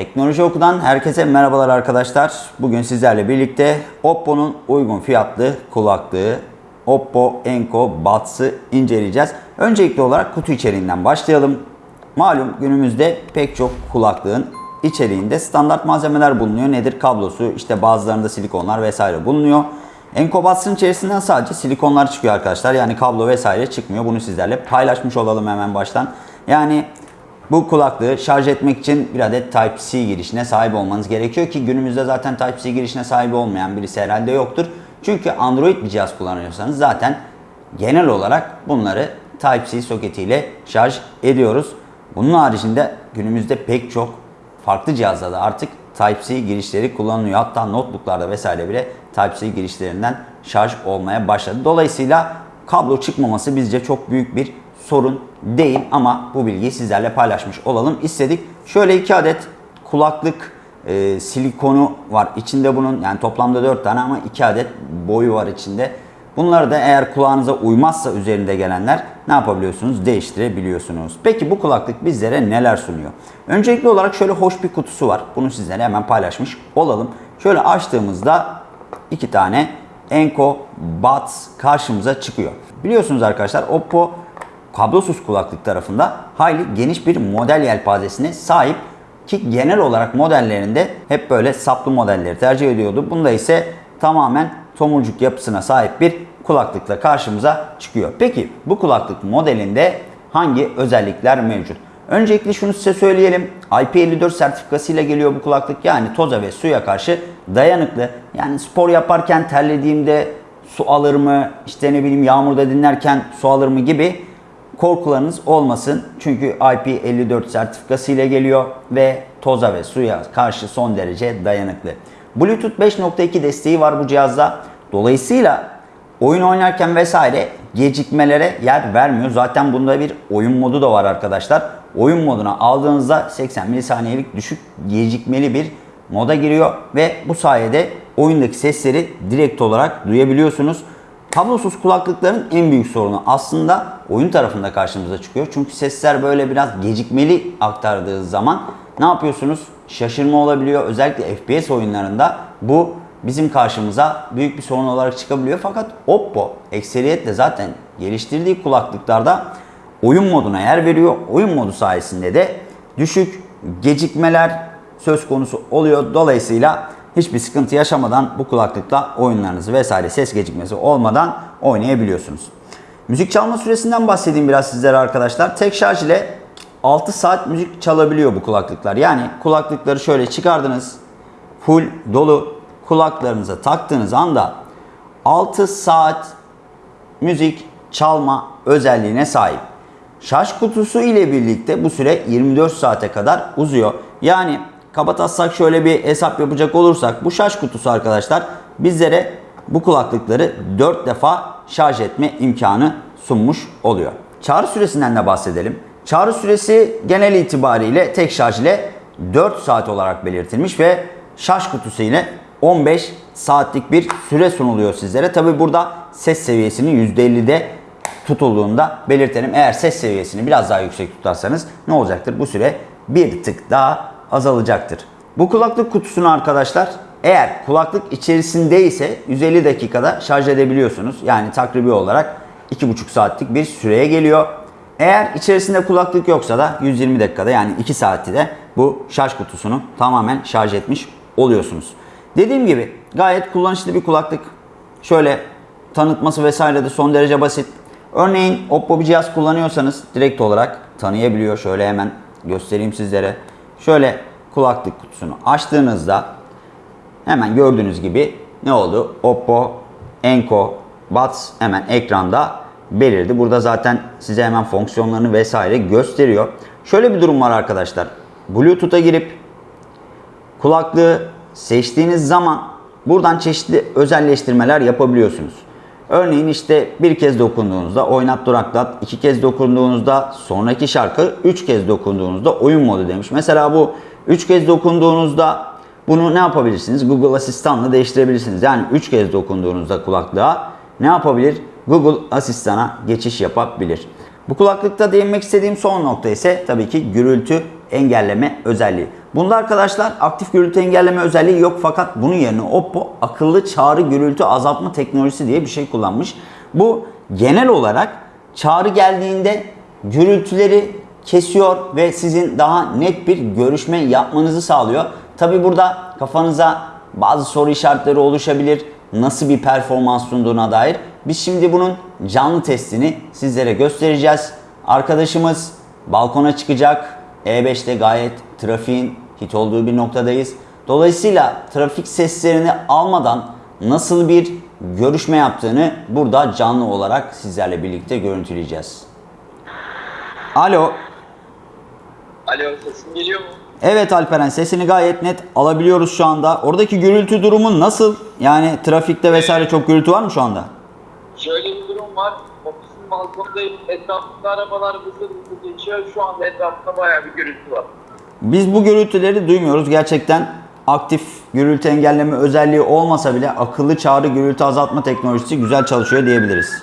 Teknoloji Oku'dan herkese merhabalar arkadaşlar. Bugün sizlerle birlikte Oppo'nun uygun fiyatlı kulaklığı Oppo Enco Buds'ı inceleyeceğiz. Öncelikli olarak kutu içeriğinden başlayalım. Malum günümüzde pek çok kulaklığın içeriğinde standart malzemeler bulunuyor. Nedir? Kablosu, işte bazılarında silikonlar vesaire bulunuyor. Enco Buds'ın içerisinden sadece silikonlar çıkıyor arkadaşlar. Yani kablo vesaire çıkmıyor. Bunu sizlerle paylaşmış olalım hemen baştan. Yani bu kulaklığı şarj etmek için bir adet Type-C girişine sahip olmanız gerekiyor ki günümüzde zaten Type-C girişine sahip olmayan birisi herhalde yoktur. Çünkü Android bir cihaz kullanıyorsanız zaten genel olarak bunları Type-C soketiyle şarj ediyoruz. Bunun haricinde günümüzde pek çok farklı cihazlarda artık Type-C girişleri kullanılıyor. Hatta notebooklarda vesaire bile Type-C girişlerinden şarj olmaya başladı. Dolayısıyla kablo çıkmaması bizce çok büyük bir sorun değil ama bu bilgiyi sizlerle paylaşmış olalım istedik. Şöyle iki adet kulaklık e, silikonu var. İçinde bunun yani toplamda 4 tane ama 2 adet boyu var içinde. Bunları da eğer kulağınıza uymazsa üzerinde gelenler ne yapabiliyorsunuz? Değiştirebiliyorsunuz. Peki bu kulaklık bizlere neler sunuyor? Öncelikli olarak şöyle hoş bir kutusu var. Bunu sizlere hemen paylaşmış olalım. Şöyle açtığımızda iki tane Enco Buds karşımıza çıkıyor. Biliyorsunuz arkadaşlar Oppo kablosuz kulaklık tarafında hayli geniş bir model yelpazesine sahip ki genel olarak modellerinde hep böyle saplı modelleri tercih ediyordu. Bunda ise tamamen tomurcuk yapısına sahip bir kulaklıkla karşımıza çıkıyor. Peki bu kulaklık modelinde hangi özellikler mevcut? Öncelikle şunu size söyleyelim. IP54 sertifikasıyla geliyor bu kulaklık. Yani toza ve suya karşı dayanıklı. Yani spor yaparken terlediğimde su alır mı, işte ne bileyim yağmurda dinlerken su alır mı gibi korkularınız olmasın. Çünkü IP54 sertifikası ile geliyor ve toza ve suya karşı son derece dayanıklı. Bluetooth 5.2 desteği var bu cihazda. Dolayısıyla oyun oynarken vesaire gecikmelere yer vermiyor. Zaten bunda bir oyun modu da var arkadaşlar. Oyun moduna aldığınızda 80 milisaniyelik düşük gecikmeli bir moda giriyor ve bu sayede oyundaki sesleri direkt olarak duyabiliyorsunuz. Kablosuz kulaklıkların en büyük sorunu aslında oyun tarafında karşımıza çıkıyor. Çünkü sesler böyle biraz gecikmeli aktardığı zaman ne yapıyorsunuz? Şaşırma olabiliyor. Özellikle FPS oyunlarında bu bizim karşımıza büyük bir sorun olarak çıkabiliyor. Fakat Oppo ekseriyetle zaten geliştirdiği kulaklıklarda oyun moduna yer veriyor. Oyun modu sayesinde de düşük gecikmeler söz konusu oluyor. Dolayısıyla hiçbir sıkıntı yaşamadan bu kulaklıkla oyunlarınızı vesaire ses gecikmesi olmadan oynayabiliyorsunuz. Müzik çalma süresinden bahsedeyim biraz sizlere arkadaşlar. Tek şarj ile 6 saat müzik çalabiliyor bu kulaklıklar. Yani kulaklıkları şöyle çıkardınız. Full dolu kulaklarınıza taktığınız anda 6 saat müzik çalma özelliğine sahip. Şarj kutusu ile birlikte bu süre 24 saate kadar uzuyor. Yani kabataslak şöyle bir hesap yapacak olursak bu şarj kutusu arkadaşlar bizlere bu kulaklıkları 4 defa şarj etme imkanı sunmuş oluyor. Çağrı süresinden de bahsedelim. Çağrı süresi genel itibariyle tek şarj ile 4 saat olarak belirtilmiş ve şarj kutusu ile 15 saatlik bir süre sunuluyor sizlere. Tabi burada ses seviyesinin %50'de tutulduğunda belirtelim. Eğer ses seviyesini biraz daha yüksek tutarsanız ne olacaktır? Bu süre bir tık daha azalacaktır. Bu kulaklık kutusunu arkadaşlar eğer kulaklık içerisindeyse 150 dakikada şarj edebiliyorsunuz. Yani takribi olarak 2,5 saatlik bir süreye geliyor. Eğer içerisinde kulaklık yoksa da 120 dakikada yani 2 saati de bu şarj kutusunu tamamen şarj etmiş oluyorsunuz. Dediğim gibi gayet kullanışlı bir kulaklık. Şöyle tanıtması vesaire de son derece basit. Örneğin Oppo bir cihaz kullanıyorsanız direkt olarak tanıyabiliyor. Şöyle hemen göstereyim sizlere. Şöyle kulaklık kutusunu açtığınızda hemen gördüğünüz gibi ne oldu? Oppo Enco Buds hemen ekranda belirdi. Burada zaten size hemen fonksiyonlarını vesaire gösteriyor. Şöyle bir durum var arkadaşlar. Bluetooth'a girip kulaklığı seçtiğiniz zaman buradan çeşitli özelleştirmeler yapabiliyorsunuz. Örneğin işte bir kez dokunduğunuzda oynat duraklat, iki kez dokunduğunuzda sonraki şarkı, üç kez dokunduğunuzda oyun modu demiş. Mesela bu üç kez dokunduğunuzda bunu ne yapabilirsiniz? Google Asistan'la değiştirebilirsiniz. Yani üç kez dokunduğunuzda kulaklığa ne yapabilir? Google Asistan'a geçiş yapabilir. Bu kulaklıkta değinmek istediğim son nokta ise tabii ki gürültü engelleme özelliği. Bunda arkadaşlar aktif gürültü engelleme özelliği yok fakat bunun yerine Oppo akıllı çağrı gürültü azaltma teknolojisi diye bir şey kullanmış. Bu genel olarak çağrı geldiğinde gürültüleri kesiyor ve sizin daha net bir görüşme yapmanızı sağlıyor. Tabi burada kafanıza bazı soru işaretleri oluşabilir. Nasıl bir performans sunduğuna dair. Biz şimdi bunun canlı testini sizlere göstereceğiz. Arkadaşımız balkona çıkacak. E5'te gayet trafiğin hit olduğu bir noktadayız. Dolayısıyla trafik seslerini almadan nasıl bir görüşme yaptığını burada canlı olarak sizlerle birlikte görüntüleyeceğiz. Alo. Alo sesim geliyor mu? Evet Alperen sesini gayet net alabiliyoruz şu anda. Oradaki gürültü durumu nasıl? Yani trafikte vesaire çok gürültü var mı şu anda? Şöyle bir durum var. Balkondayım. Etrafında arabalar hızlı hızlı geçiyor. Şu anda etrafında bayağı bir gürültü var. Biz bu gürültüleri duymuyoruz. Gerçekten aktif gürültü engelleme özelliği olmasa bile akıllı çağrı gürültü azaltma teknolojisi güzel çalışıyor diyebiliriz.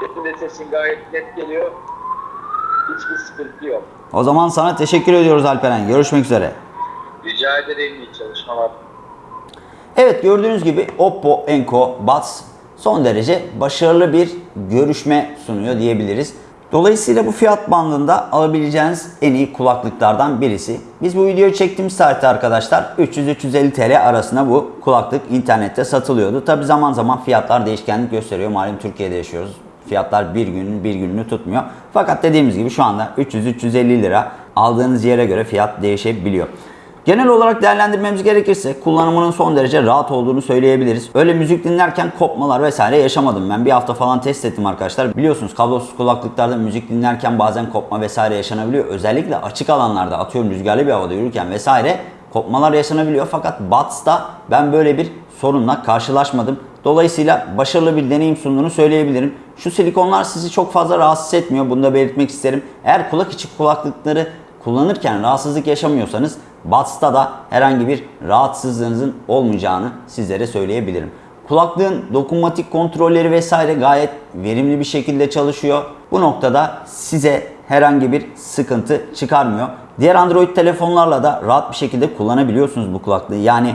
Sesin de sesin gayet net geliyor. Hiçbir sıkıntı yok. O zaman sana teşekkür ediyoruz Alperen. Görüşmek üzere. Rica ederim iyi çalışmalar. Evet gördüğünüz gibi Oppo Enco Buds son derece başarılı bir görüşme sunuyor diyebiliriz. Dolayısıyla bu fiyat bandında alabileceğiniz en iyi kulaklıklardan birisi. Biz bu videoyu çektiğimiz tarihte arkadaşlar 300-350 TL arasında bu kulaklık internette satılıyordu. Tabi zaman zaman fiyatlar değişkenlik gösteriyor. Malum Türkiye'de yaşıyoruz. Fiyatlar bir günün bir gününü tutmuyor. Fakat dediğimiz gibi şu anda 300-350 lira aldığınız yere göre fiyat değişebiliyor. Genel olarak değerlendirmemiz gerekirse kullanımının son derece rahat olduğunu söyleyebiliriz. Öyle müzik dinlerken kopmalar vesaire yaşamadım. Ben bir hafta falan test ettim arkadaşlar. Biliyorsunuz kablosuz kulaklıklarda müzik dinlerken bazen kopma vesaire yaşanabiliyor. Özellikle açık alanlarda atıyorum rüzgarlı bir havada yürürken vesaire kopmalar yaşanabiliyor. Fakat Buds'ta ben böyle bir sorunla karşılaşmadım. Dolayısıyla başarılı bir deneyim sunduğunu söyleyebilirim. Şu silikonlar sizi çok fazla rahatsız etmiyor. Bunu da belirtmek isterim. Eğer kulak içi kulaklıkları kullanırken rahatsızlık yaşamıyorsanız Buds'ta da herhangi bir rahatsızlığınızın olmayacağını sizlere söyleyebilirim. Kulaklığın dokunmatik kontrolleri vesaire gayet verimli bir şekilde çalışıyor. Bu noktada size herhangi bir sıkıntı çıkarmıyor. Diğer Android telefonlarla da rahat bir şekilde kullanabiliyorsunuz bu kulaklığı. Yani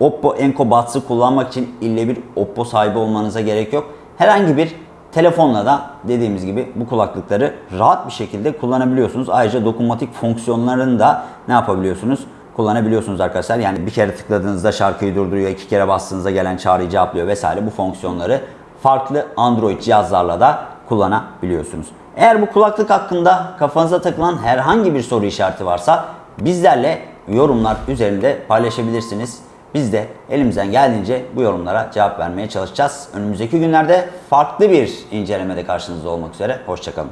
Oppo Enco Buds'ı kullanmak için ille bir Oppo sahibi olmanıza gerek yok. Herhangi bir telefonla da dediğimiz gibi bu kulaklıkları rahat bir şekilde kullanabiliyorsunuz. Ayrıca dokunmatik fonksiyonlarını da ne yapabiliyorsunuz? Kullanabiliyorsunuz arkadaşlar. Yani bir kere tıkladığınızda şarkıyı durduruyor, iki kere bastığınızda gelen çağrıyı cevaplıyor vesaire. Bu fonksiyonları farklı Android cihazlarla da kullanabiliyorsunuz. Eğer bu kulaklık hakkında kafanıza takılan herhangi bir soru işareti varsa bizlerle yorumlar üzerinde paylaşabilirsiniz. Biz de elimizden geldiğince bu yorumlara cevap vermeye çalışacağız. Önümüzdeki günlerde farklı bir incelemede karşınızda olmak üzere. Hoşçakalın.